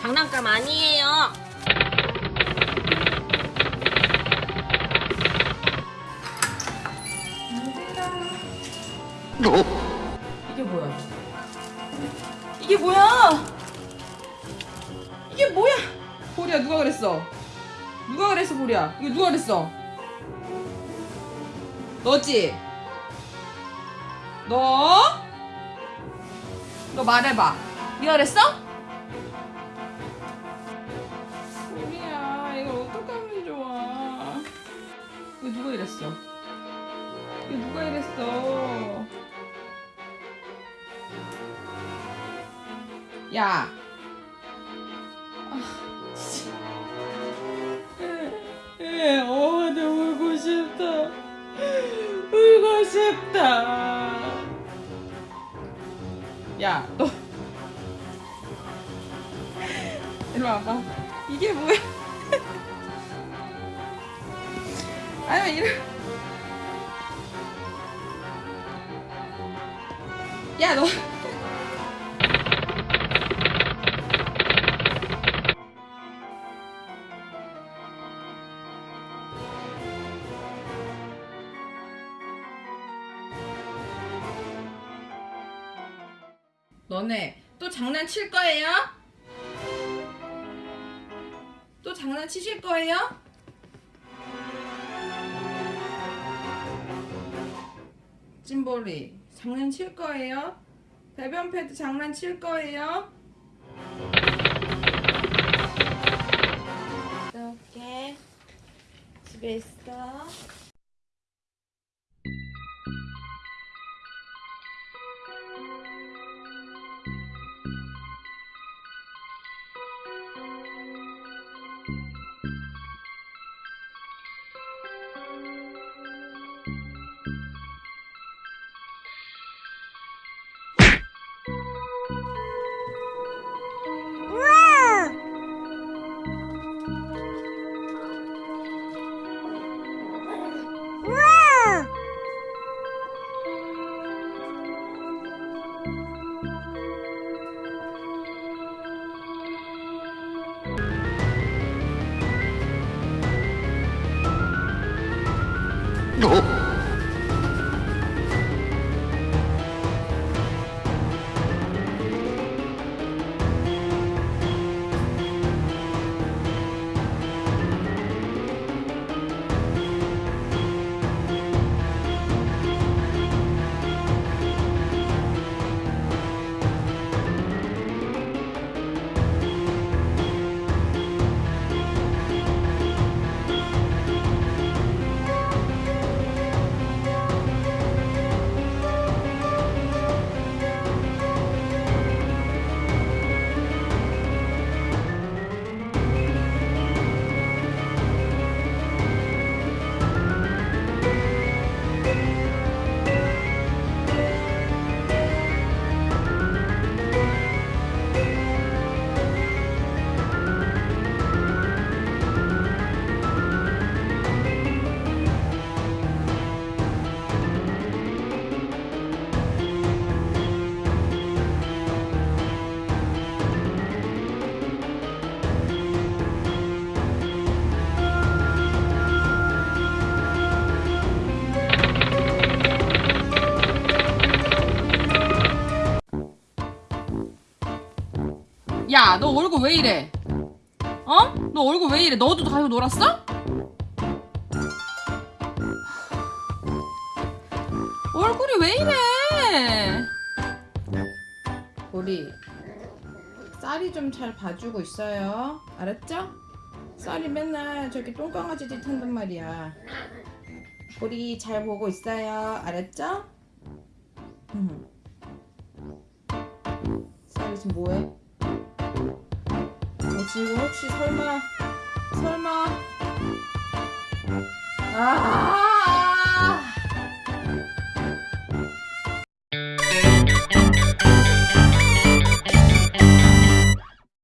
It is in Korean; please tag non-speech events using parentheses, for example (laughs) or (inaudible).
장난감 아니에요 어? 이게 뭐야? 이게 뭐야? 이게 뭐야? 보리야 누가 그랬어? 누가 그랬어 보리야? 이게 누가 그랬어? 너지? 너? 너 말해봐. 그랬어? 보리야 이걸 어떡하면 좋아? 이거 누가 이랬어? 이거 누가 이랬어? 야. 아, 진짜. 에, 어, 나 울고 싶다. 울고 싶다. 야, 너. (laughs) 이리 와봐. 이게 뭐야? (laughs) 아니, 이리. 야, 너. 너네 또 장난칠 거예요? 또 장난치실 거예요? 찐볼이 장난칠 거예요? 배변 패드 장난칠 거예요? 이렇게 집에 있어. Oh! 야, 너 얼굴 왜 이래? 어? 너 얼굴 왜 이래? 너도 가지고 놀았어? 얼굴이 왜 이래? 우리 쌀이 좀 잘 봐주고 있어요. 알았죠? 쌀이 맨날 저기 똥강아지 짓 한단 말이야. 우리 잘 보고 있어요. 알았죠? 응. 쌀이 지금 뭐해? 어, 지금 혹시 설마 설마? 아